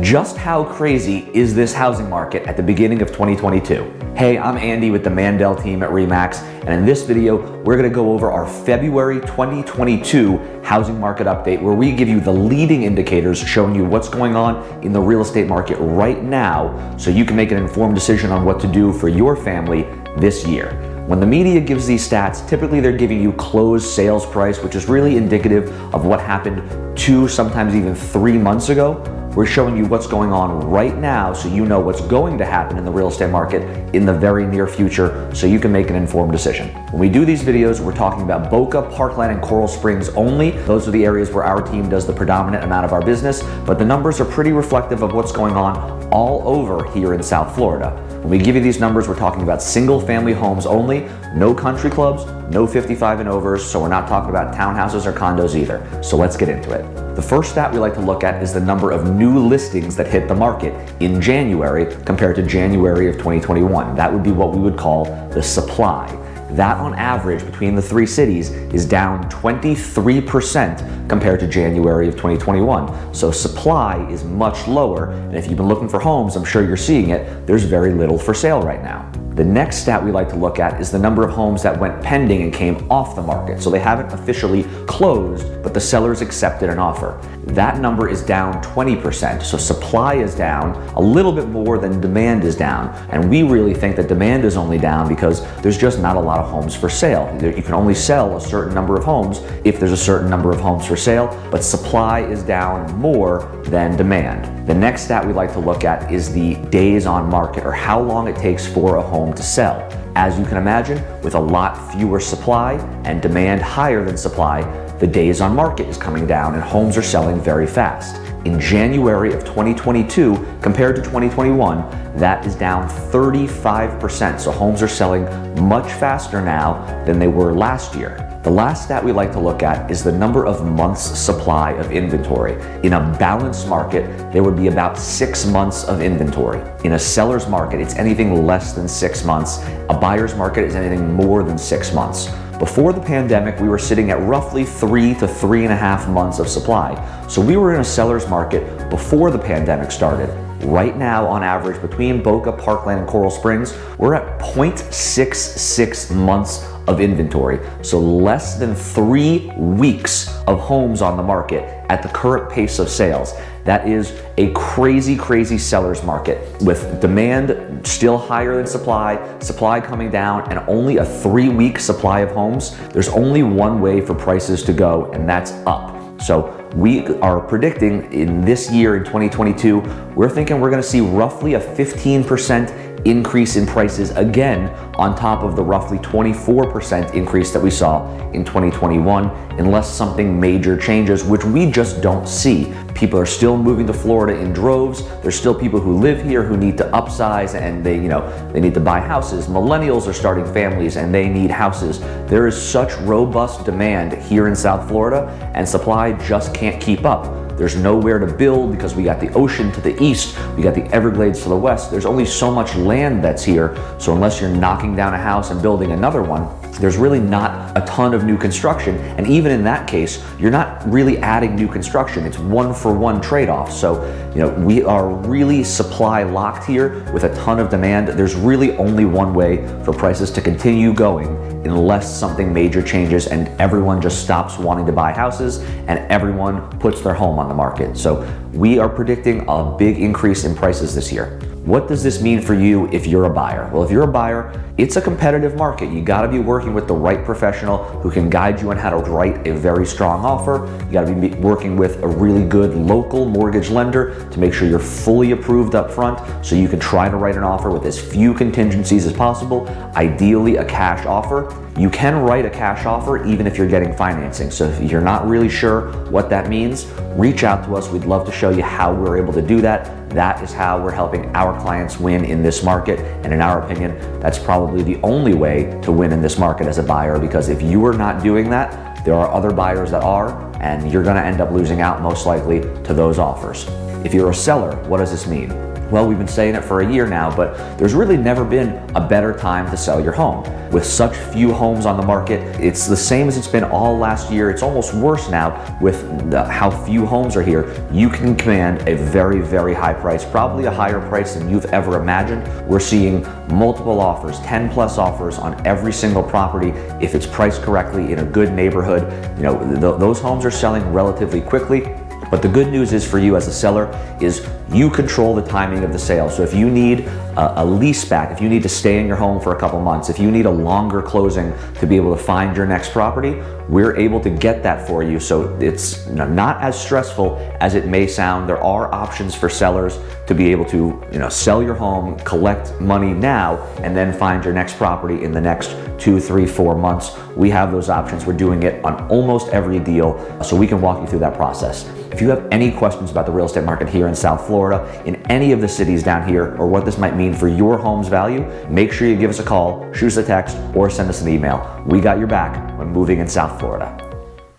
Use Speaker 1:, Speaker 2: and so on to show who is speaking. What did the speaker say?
Speaker 1: Just how crazy is this housing market at the beginning of 2022? Hey, I'm Andy with the Mandel team at REMAX, and in this video, we're gonna go over our February 2022 housing market update where we give you the leading indicators showing you what's going on in the real estate market right now so you can make an informed decision on what to do for your family this year. When the media gives these stats, typically they're giving you closed sales price, which is really indicative of what happened two, sometimes even three months ago. We're showing you what's going on right now so you know what's going to happen in the real estate market in the very near future so you can make an informed decision. When we do these videos, we're talking about Boca, Parkland, and Coral Springs only. Those are the areas where our team does the predominant amount of our business, but the numbers are pretty reflective of what's going on all over here in South Florida. When we give you these numbers, we're talking about single family homes only, no country clubs, no 55 and overs, so we're not talking about townhouses or condos either. So let's get into it. The first stat we like to look at is the number of new listings that hit the market in January compared to January of 2021. That would be what we would call the supply. That on average between the three cities is down 23% compared to January of 2021. So supply is much lower. And if you've been looking for homes, I'm sure you're seeing it, there's very little for sale right now. The next stat we like to look at is the number of homes that went pending and came off the market. So they haven't officially closed, but the sellers accepted an offer. That number is down 20%. So supply is down a little bit more than demand is down. And we really think that demand is only down because there's just not a lot of homes for sale. You can only sell a certain number of homes if there's a certain number of homes for sale, but supply is down more than demand. The next stat we like to look at is the days on market or how long it takes for a home to sell. As you can imagine, with a lot fewer supply and demand higher than supply, the days on market is coming down and homes are selling very fast. In January of 2022 compared to 2021, that is down 35%. So homes are selling much faster now than they were last year. The last stat we like to look at is the number of months supply of inventory. In a balanced market, there would be about six months of inventory. In a seller's market, it's anything less than six months. A buyer's market is anything more than six months. Before the pandemic, we were sitting at roughly three to three and a half months of supply. So we were in a seller's market before the pandemic started. Right now, on average, between Boca, Parkland, and Coral Springs, we're at 0.66 months of inventory. So less than three weeks of homes on the market at the current pace of sales. That is a crazy, crazy seller's market with demand still higher than supply, supply coming down, and only a three week supply of homes. There's only one way for prices to go, and that's up. So we are predicting in this year, in 2022, we're thinking we're gonna see roughly a 15% increase in prices again on top of the roughly 24% increase that we saw in 2021 unless something major changes, which we just don't see. People are still moving to Florida in droves. There's still people who live here who need to upsize and they, you know, they need to buy houses. Millennials are starting families and they need houses. There is such robust demand here in South Florida and supply just can't keep up. There's nowhere to build because we got the ocean to the east, we got the Everglades to the west. There's only so much land that's here. So unless you're knocking down a house and building another one, there's really not a ton of new construction. And even in that case, you're not really adding new construction. It's one for one trade-off. So, you know, we are really supply locked here with a ton of demand. There's really only one way for prices to continue going unless something major changes and everyone just stops wanting to buy houses and everyone puts their home on the market. So we are predicting a big increase in prices this year. What does this mean for you if you're a buyer? Well, if you're a buyer, it's a competitive market. You gotta be working with the right professional who can guide you on how to write a very strong offer. You gotta be working with a really good local mortgage lender to make sure you're fully approved up front so you can try to write an offer with as few contingencies as possible, ideally a cash offer. You can write a cash offer even if you're getting financing. So if you're not really sure what that means, reach out to us. We'd love to show you how we're able to do that. That is how we're helping our clients win in this market. And in our opinion, that's probably the only way to win in this market as a buyer because if you are not doing that, there are other buyers that are, and you're gonna end up losing out most likely to those offers. If you're a seller, what does this mean? Well, we've been saying it for a year now, but there's really never been a better time to sell your home. With such few homes on the market, it's the same as it's been all last year. It's almost worse now with the, how few homes are here. You can command a very, very high price, probably a higher price than you've ever imagined. We're seeing multiple offers, 10 plus offers on every single property if it's priced correctly in a good neighborhood. You know, th those homes are selling relatively quickly but the good news is for you as a seller is you control the timing of the sale. So if you need a, a, lease back, if you need to stay in your home for a couple months, if you need a longer closing to be able to find your next property, we're able to get that for you. So it's not as stressful as it may sound. There are options for sellers to be able to you know, sell your home, collect money now, and then find your next property in the next two, three, four months. We have those options. We're doing it on almost every deal, so we can walk you through that process. If you have any questions about the real estate market here in South Florida, in any of the cities down here, or what this might mean for your home's value, make sure you give us a call, shoot us a text, or send us an email. We got your back when moving in South Florida.